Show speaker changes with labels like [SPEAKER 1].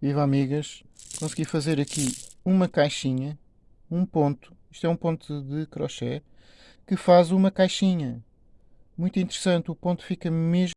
[SPEAKER 1] Viva amigas, consegui fazer aqui uma caixinha, um ponto, isto é um ponto de crochê, que faz uma caixinha. Muito interessante, o ponto fica mesmo